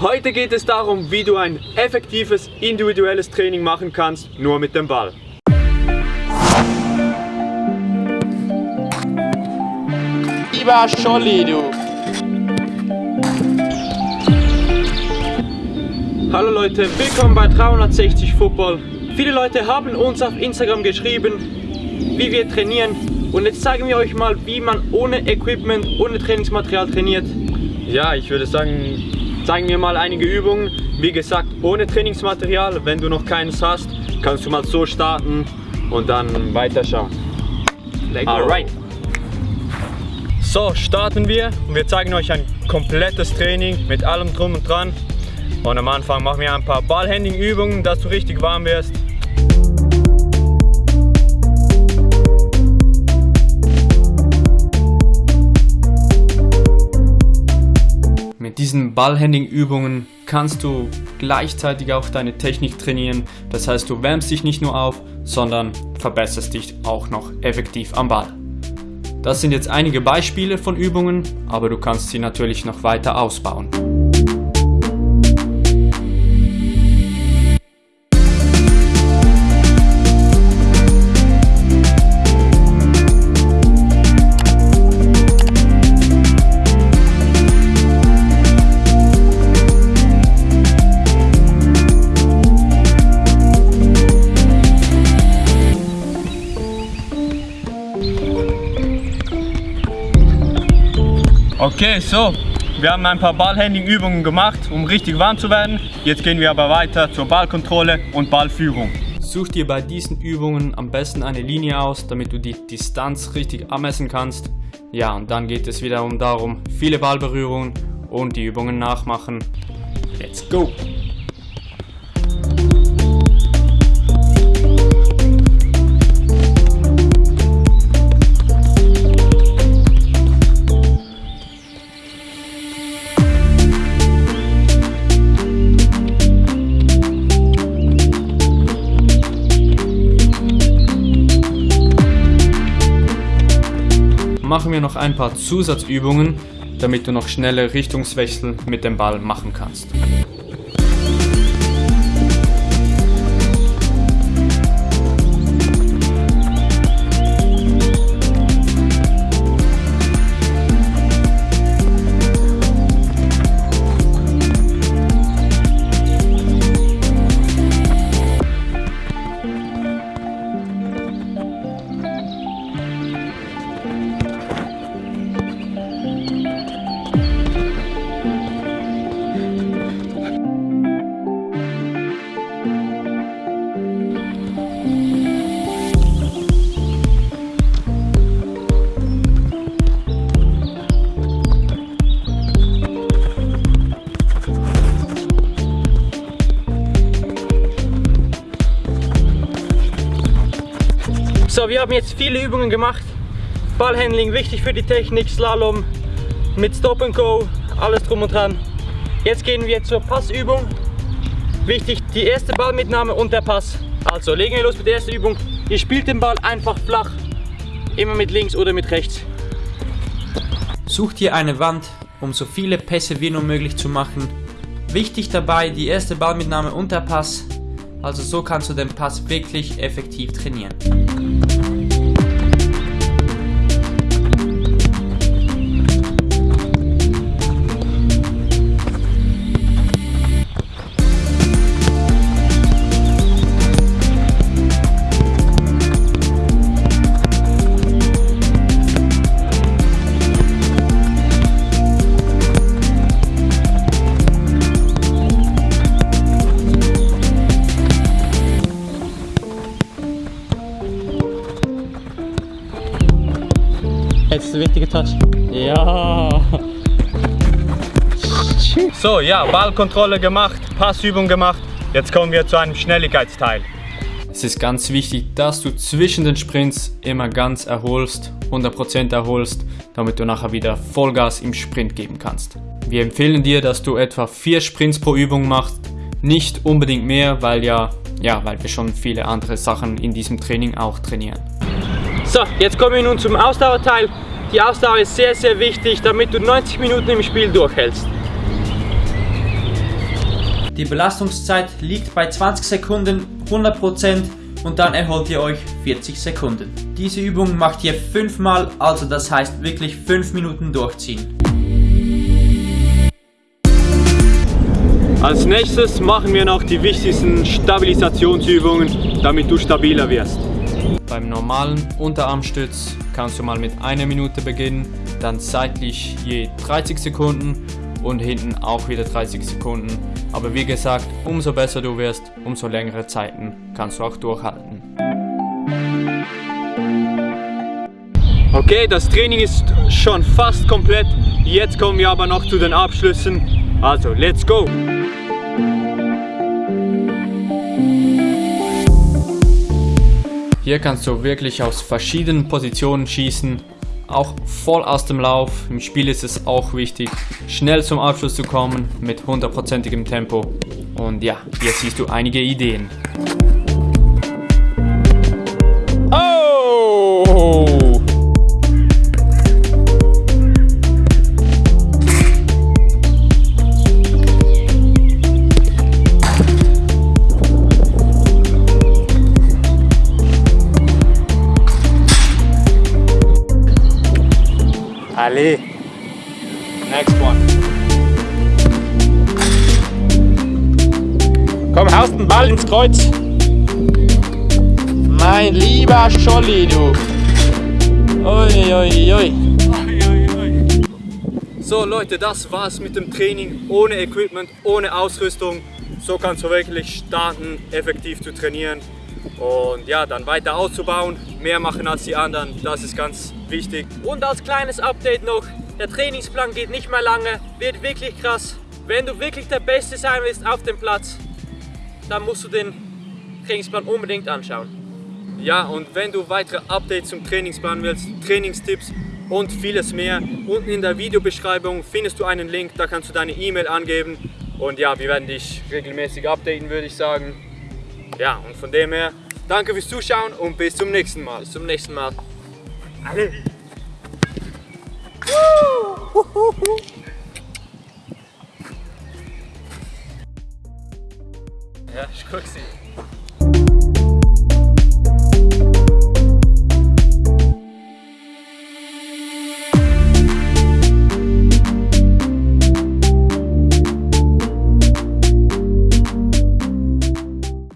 Heute geht es darum, wie du ein effektives individuelles Training machen kannst, nur mit dem Ball. Lieber Scholli, du. Hallo Leute, willkommen bei 360 Football. Viele Leute haben uns auf Instagram geschrieben, wie wir trainieren. Und jetzt zeigen wir euch mal, wie man ohne Equipment, ohne Trainingsmaterial trainiert. Ja, ich würde sagen, zeigen wir mal einige Übungen. Wie gesagt, ohne Trainingsmaterial. Wenn du noch keines hast, kannst du mal so starten und dann weiterschauen. Alright. So, starten wir und wir zeigen euch ein komplettes Training mit allem drum und dran. Und am Anfang machen wir ein paar Ballhandling-Übungen, dass du richtig warm wirst. Diesen Ballhandling-Übungen kannst du gleichzeitig auch deine Technik trainieren. Das heißt, du wärmst dich nicht nur auf, sondern verbesserst dich auch noch effektiv am Ball. Das sind jetzt einige Beispiele von Übungen, aber du kannst sie natürlich noch weiter ausbauen. Okay, so, wir haben ein paar Ballhandling-Übungen gemacht, um richtig warm zu werden. Jetzt gehen wir aber weiter zur Ballkontrolle und Ballführung. Such dir bei diesen Übungen am besten eine Linie aus, damit du die Distanz richtig abmessen kannst. Ja, und dann geht es wiederum darum, viele Ballberührungen und die Übungen nachmachen. Let's go! Machen wir noch ein paar Zusatzübungen, damit du noch schnelle Richtungswechsel mit dem Ball machen kannst. Wir haben jetzt viele Übungen gemacht. Ballhandling wichtig für die Technik, Slalom mit Stop and Go, alles drum und dran. Jetzt gehen wir zur Passübung. Wichtig, die erste Ballmitnahme und der Pass. Also legen wir los mit der ersten Übung. Ihr spielt den Ball einfach flach, immer mit links oder mit rechts. Such dir eine Wand, um so viele Pässe wie nur möglich zu machen. Wichtig dabei die erste Ballmitnahme und der Pass. Also so kannst du den Pass wirklich effektiv trainieren. Jetzt der wichtige Touch. Ja. So, ja, Ballkontrolle gemacht, Passübung gemacht. Jetzt kommen wir zu einem Schnelligkeitsteil. Es ist ganz wichtig, dass du zwischen den Sprints immer ganz erholst, 100% erholst, damit du nachher wieder Vollgas im Sprint geben kannst. Wir empfehlen dir, dass du etwa 4 Sprints pro Übung machst, nicht unbedingt mehr, weil ja, ja, weil wir schon viele andere Sachen in diesem Training auch trainieren. So, jetzt kommen wir nun zum Ausdauerteil. Die Ausdauer ist sehr, sehr wichtig, damit du 90 Minuten im Spiel durchhältst. Die Belastungszeit liegt bei 20 Sekunden 100% und dann erholt ihr euch 40 Sekunden. Diese Übung macht ihr fünfmal, also das heißt wirklich 5 Minuten durchziehen. Als nächstes machen wir noch die wichtigsten Stabilisationsübungen, damit du stabiler wirst. Beim normalen Unterarmstütz kannst du mal mit einer Minute beginnen, dann seitlich je 30 Sekunden und hinten auch wieder 30 Sekunden. Aber wie gesagt, umso besser du wirst, umso längere Zeiten kannst du auch durchhalten. Okay, das Training ist schon fast komplett. Jetzt kommen wir aber noch zu den Abschlüssen. Also, let's go! Hier kannst du wirklich aus verschiedenen Positionen schießen, auch voll aus dem Lauf. Im Spiel ist es auch wichtig, schnell zum Abschluss zu kommen mit hundertprozentigem Tempo. Und ja, hier siehst du einige Ideen. Ali. Next one. Komm, haust den Ball ins Kreuz. Mein lieber Scholli, du. Ui, ui, ui. So Leute, das war's mit dem Training ohne Equipment, ohne Ausrüstung. So kannst du wirklich starten, effektiv zu trainieren und ja, dann weiter auszubauen, mehr machen als die anderen, das ist ganz wichtig. Und als kleines Update noch, der Trainingsplan geht nicht mehr lange, wird wirklich krass. Wenn du wirklich der Beste sein willst auf dem Platz, dann musst du den Trainingsplan unbedingt anschauen. Ja, und wenn du weitere Updates zum Trainingsplan willst, Trainingstipps und vieles mehr, unten in der Videobeschreibung findest du einen Link, da kannst du deine E-Mail angeben. Und ja, wir werden dich regelmäßig updaten, würde ich sagen. Ja, und von dem her, danke fürs Zuschauen und bis zum nächsten Mal. Bis zum nächsten Mal. Alle. Ja, ich guck sie.